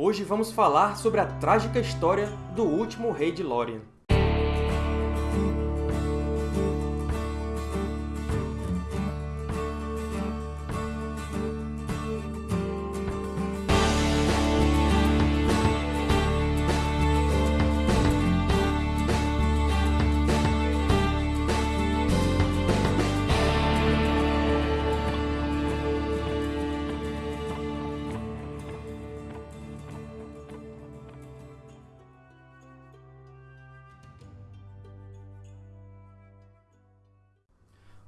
Hoje vamos falar sobre a trágica história do último rei de Lórien.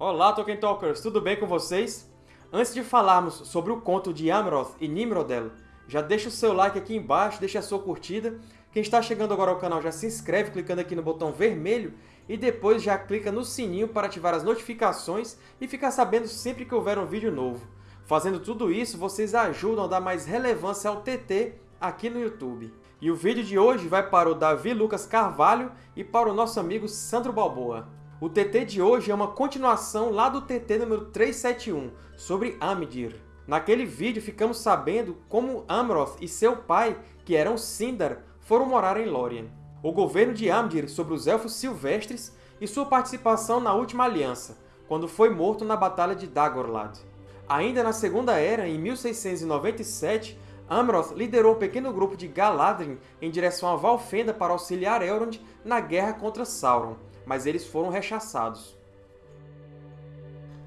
Olá, Tolkien Talkers! Tudo bem com vocês? Antes de falarmos sobre o conto de Amroth e Nimrodel, já deixa o seu like aqui embaixo, deixa a sua curtida. Quem está chegando agora ao canal já se inscreve clicando aqui no botão vermelho e depois já clica no sininho para ativar as notificações e ficar sabendo sempre que houver um vídeo novo. Fazendo tudo isso, vocês ajudam a dar mais relevância ao TT aqui no YouTube. E o vídeo de hoje vai para o Davi Lucas Carvalho e para o nosso amigo Sandro Balboa. O TT de hoje é uma continuação lá do TT número 371, sobre Amdir. Naquele vídeo, ficamos sabendo como Amroth e seu pai, que eram Sindar, foram morar em Lórien. O governo de Amdir sobre os Elfos Silvestres e sua participação na Última Aliança, quando foi morto na Batalha de Dagorlad. Ainda na Segunda Era, em 1697, Amroth liderou um pequeno grupo de Galadrim em direção a Valfenda para auxiliar Elrond na guerra contra Sauron, mas eles foram rechaçados.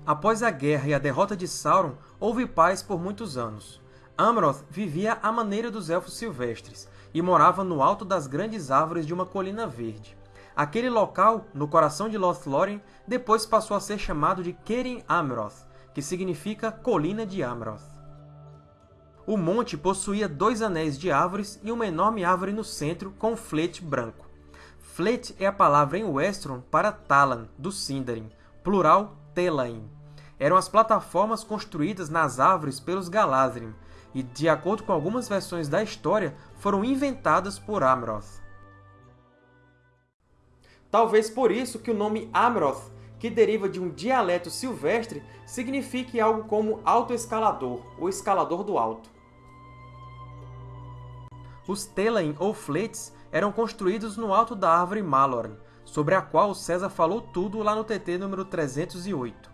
Após a guerra e a derrota de Sauron, houve paz por muitos anos. Amroth vivia à maneira dos Elfos Silvestres e morava no alto das grandes árvores de uma colina verde. Aquele local, no coração de Lothlórien, depois passou a ser chamado de Kerin Amroth, que significa Colina de Amroth. O monte possuía dois anéis de árvores e uma enorme árvore no centro com um flete branco. Flet é a palavra em Westron para Talan, do Sindarin, plural Telain. Eram as plataformas construídas nas árvores pelos Galadrim, e, de acordo com algumas versões da história, foram inventadas por Amroth. Talvez por isso que o nome Amroth, que deriva de um dialeto silvestre, signifique algo como alto escalador, ou escalador do alto. Os Telain ou Flets eram construídos no alto da árvore Malorn, sobre a qual César falou tudo lá no TT número 308.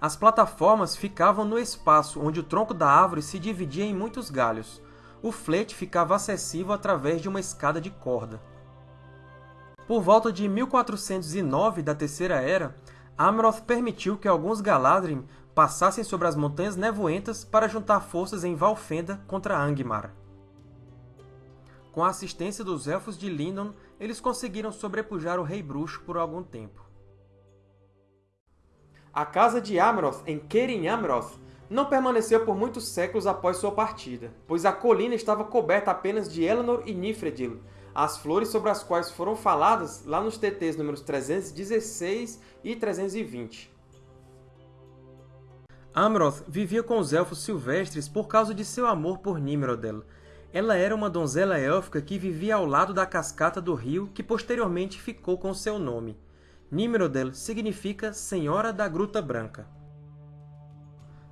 As plataformas ficavam no espaço onde o tronco da árvore se dividia em muitos galhos. O flete ficava acessível através de uma escada de corda. Por volta de 1409 da Terceira Era, Amroth permitiu que alguns Galadrim passassem sobre as Montanhas Nevoentas para juntar forças em Valfenda contra Angmar. Com a assistência dos Elfos de Lindon, eles conseguiram sobrepujar o Rei Bruxo por algum tempo. A casa de Amroth, em Kerin Amroth, não permaneceu por muitos séculos após sua partida, pois a colina estava coberta apenas de Elanor e Nifredil, as flores sobre as quais foram faladas lá nos TTs números 316 e 320. Amroth vivia com os Elfos Silvestres por causa de seu amor por Nimrodel, ela era uma donzela élfica que vivia ao lado da cascata do rio que posteriormente ficou com seu nome. Nimrodel significa Senhora da Gruta Branca.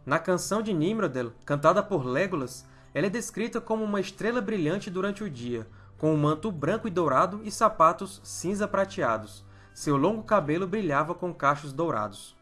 Na canção de Nimrodel, cantada por Legolas, ela é descrita como uma estrela brilhante durante o dia, com um manto branco e dourado e sapatos cinza prateados. Seu longo cabelo brilhava com cachos dourados.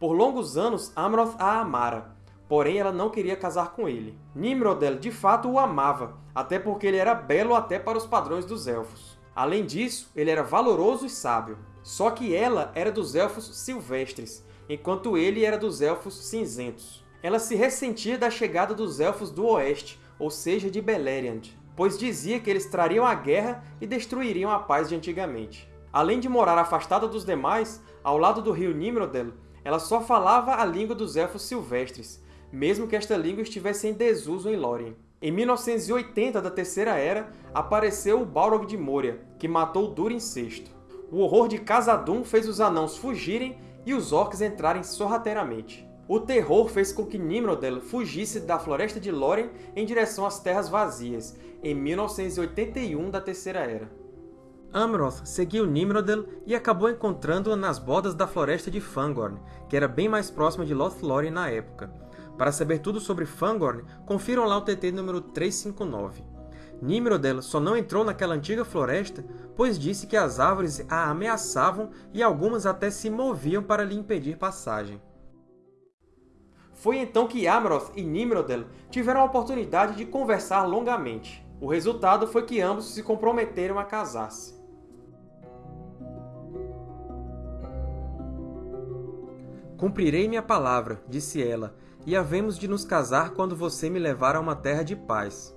Por longos anos, Amroth a amara, porém ela não queria casar com ele. Nimrodel, de fato, o amava, até porque ele era belo até para os padrões dos Elfos. Além disso, ele era valoroso e sábio. Só que ela era dos Elfos silvestres, enquanto ele era dos Elfos cinzentos. Ela se ressentia da chegada dos Elfos do Oeste, ou seja, de Beleriand, pois dizia que eles trariam a guerra e destruiriam a paz de antigamente. Além de morar afastada dos demais, ao lado do rio Nimrodel, ela só falava a língua dos Elfos silvestres, mesmo que esta língua estivesse em desuso em Lórien. Em 1980 da Terceira Era, apareceu o Balrog de Moria, que matou Durin VI. O horror de Khazad-dûm fez os Anãos fugirem e os Orcs entrarem sorrateiramente. O terror fez com que Nimrodel fugisse da Floresta de Lórien em direção às Terras Vazias, em 1981 da Terceira Era. Amroth seguiu Nimrodel e acabou encontrando-a nas bordas da Floresta de Fangorn, que era bem mais próxima de Lothlórien na época. Para saber tudo sobre Fangorn, confiram lá o TT número 359. Nimrodel só não entrou naquela antiga floresta, pois disse que as árvores a ameaçavam e algumas até se moviam para lhe impedir passagem. Foi então que Amroth e Nimrodel tiveram a oportunidade de conversar longamente. O resultado foi que ambos se comprometeram a casar-se. Cumprirei minha palavra, disse ela, e havemos de nos casar quando você me levar a uma terra de paz.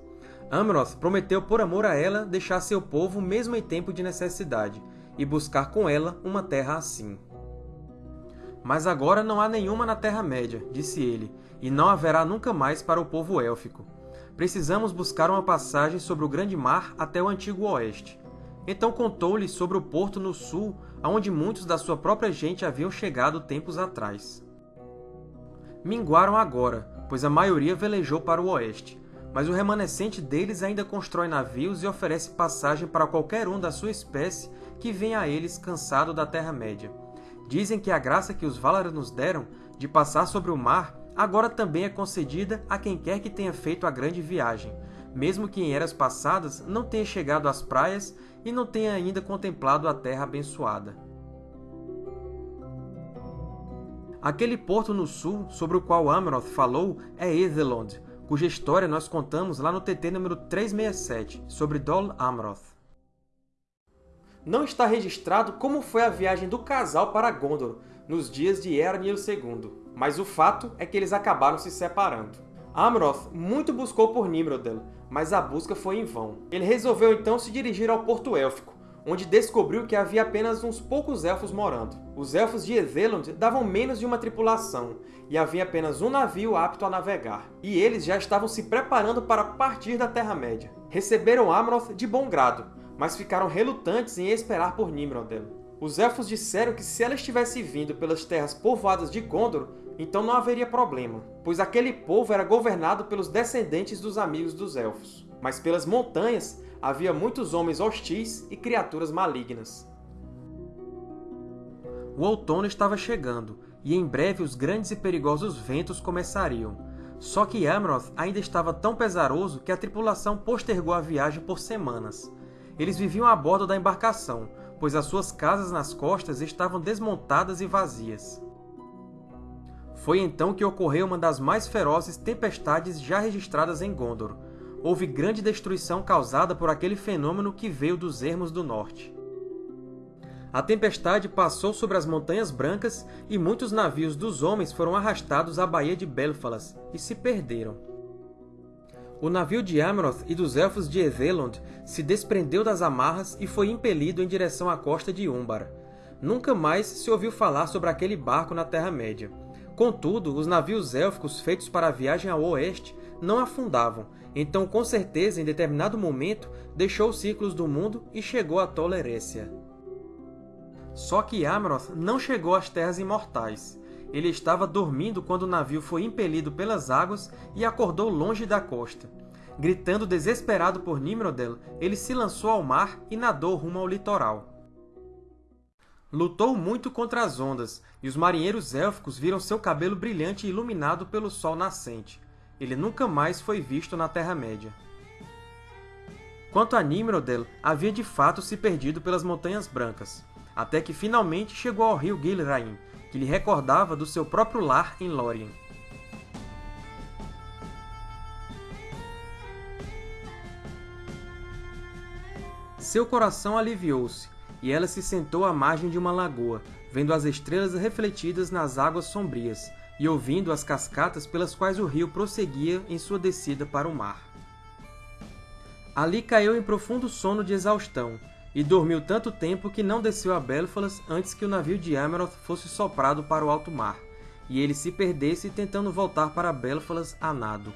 Amroth prometeu por amor a ela deixar seu povo mesmo em tempo de necessidade, e buscar com ela uma terra assim. Mas agora não há nenhuma na Terra-média, disse ele, e não haverá nunca mais para o povo élfico. Precisamos buscar uma passagem sobre o grande mar até o antigo oeste. Então contou-lhe sobre o porto no sul, aonde muitos da sua própria gente haviam chegado tempos atrás. Minguaram agora, pois a maioria velejou para o oeste, mas o remanescente deles ainda constrói navios e oferece passagem para qualquer um da sua espécie que venha a eles cansado da Terra-média. Dizem que a graça que os Valar nos deram de passar sobre o mar agora também é concedida a quem quer que tenha feito a grande viagem, mesmo que em eras passadas não tenha chegado às praias e não tenha ainda contemplado a terra abençoada. Aquele porto no sul sobre o qual Amroth falou é Ethelond, cuja história nós contamos lá no TT número 367, sobre Dol Amroth não está registrado como foi a viagem do casal para Gondor nos dias de Eärnil II, mas o fato é que eles acabaram se separando. Amroth muito buscou por Nimrodel, mas a busca foi em vão. Ele resolveu então se dirigir ao Porto Élfico, onde descobriu que havia apenas uns poucos elfos morando. Os elfos de Ethelond davam menos de uma tripulação, e havia apenas um navio apto a navegar. E eles já estavam se preparando para partir da Terra-média. Receberam Amroth de bom grado, mas ficaram relutantes em esperar por Nimrodel. Os Elfos disseram que se ela estivesse vindo pelas terras povoadas de Gondor, então não haveria problema, pois aquele povo era governado pelos descendentes dos amigos dos Elfos. Mas pelas montanhas havia muitos homens hostis e criaturas malignas. O outono estava chegando, e em breve os grandes e perigosos ventos começariam. Só que Amroth ainda estava tão pesaroso que a tripulação postergou a viagem por semanas. Eles viviam a bordo da embarcação, pois as suas casas nas costas estavam desmontadas e vazias. Foi então que ocorreu uma das mais ferozes tempestades já registradas em Gondor. Houve grande destruição causada por aquele fenômeno que veio dos ermos do norte. A tempestade passou sobre as Montanhas Brancas e muitos navios dos homens foram arrastados à Baía de Belfalas e se perderam. O navio de Amroth e dos Elfos de Ethelond se desprendeu das amarras e foi impelido em direção à costa de Umbar. Nunca mais se ouviu falar sobre aquele barco na Terra-média. Contudo, os navios élficos feitos para a viagem ao oeste não afundavam, então com certeza em determinado momento deixou os círculos do mundo e chegou a Tolerécia. Só que Amroth não chegou às Terras Imortais. Ele estava dormindo quando o navio foi impelido pelas águas e acordou longe da costa. Gritando desesperado por Nimrodel, ele se lançou ao mar e nadou rumo ao litoral. Lutou muito contra as ondas, e os marinheiros élficos viram seu cabelo brilhante iluminado pelo sol nascente. Ele nunca mais foi visto na Terra-média. Quanto a Nimrodel, havia de fato se perdido pelas Montanhas Brancas, até que finalmente chegou ao rio Gilraim, que lhe recordava do seu próprio lar em Lórien. Seu coração aliviou-se, e ela se sentou à margem de uma lagoa, vendo as estrelas refletidas nas águas sombrias, e ouvindo as cascatas pelas quais o rio prosseguia em sua descida para o mar. Ali caiu em profundo sono de exaustão, e dormiu tanto tempo que não desceu a Belfalas antes que o navio de Ameroth fosse soprado para o alto mar, e ele se perdesse tentando voltar para Belfalas a nado.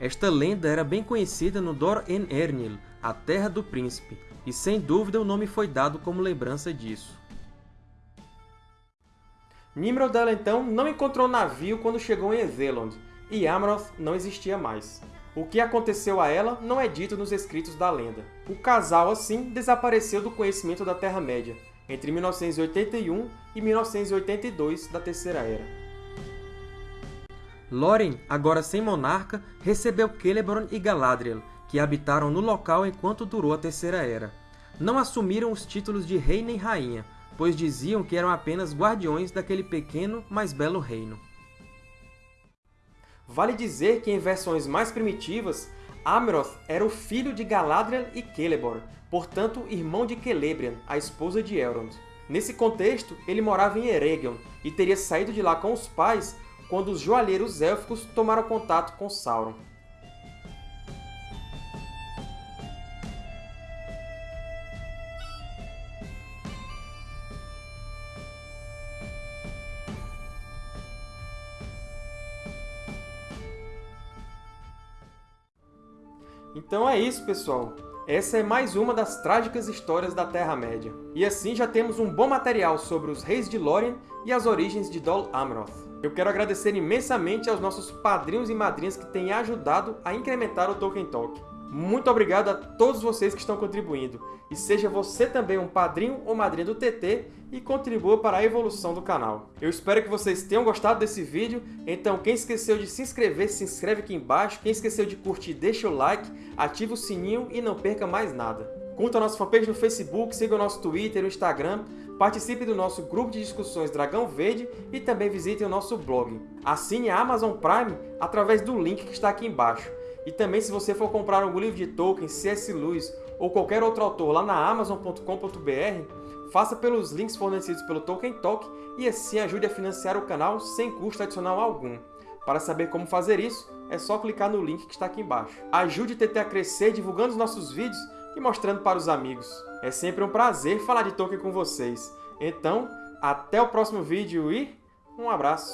Esta lenda era bem conhecida no Dor en Ernil, a Terra do Príncipe, e sem dúvida o nome foi dado como lembrança disso. Nimrodel, então, não encontrou navio quando chegou em Ezelond, e Amroth não existia mais. O que aconteceu a ela não é dito nos escritos da lenda. O casal, assim, desapareceu do conhecimento da Terra-média, entre 1981 e 1982 da Terceira Era. Lórien, agora sem monarca, recebeu Celeborn e Galadriel, que habitaram no local enquanto durou a Terceira Era. Não assumiram os títulos de rei nem rainha, pois diziam que eram apenas guardiões daquele pequeno, mas belo reino. Vale dizer que, em versões mais primitivas, Amroth era o filho de Galadriel e Celeborn, portanto irmão de Celebrian, a esposa de Elrond. Nesse contexto, ele morava em Eregion e teria saído de lá com os pais quando os joalheiros élficos tomaram contato com Sauron. Então é isso, pessoal! Essa é mais uma das trágicas histórias da Terra-média. E assim já temos um bom material sobre os reis de Lórien e as origens de Dol Amroth. Eu quero agradecer imensamente aos nossos padrinhos e madrinhas que têm ajudado a incrementar o Tolkien Talk. Muito obrigado a todos vocês que estão contribuindo. E seja você também um padrinho ou madrinha do TT e contribua para a evolução do canal. Eu espero que vocês tenham gostado desse vídeo, então quem esqueceu de se inscrever, se inscreve aqui embaixo. Quem esqueceu de curtir, deixa o like, ativa o sininho e não perca mais nada. Curta a nossa fanpage no Facebook, siga o nosso Twitter e o Instagram, participe do nosso grupo de discussões Dragão Verde e também visite o nosso blog. Assine a Amazon Prime através do link que está aqui embaixo. E também, se você for comprar algum livro de Tolkien, C.S. Lewis ou qualquer outro autor lá na Amazon.com.br, faça pelos links fornecidos pelo Tolkien Talk e assim ajude a financiar o canal sem custo adicional algum. Para saber como fazer isso, é só clicar no link que está aqui embaixo. Ajude o TT a crescer divulgando os nossos vídeos e mostrando para os amigos. É sempre um prazer falar de Tolkien com vocês. Então, até o próximo vídeo e um abraço!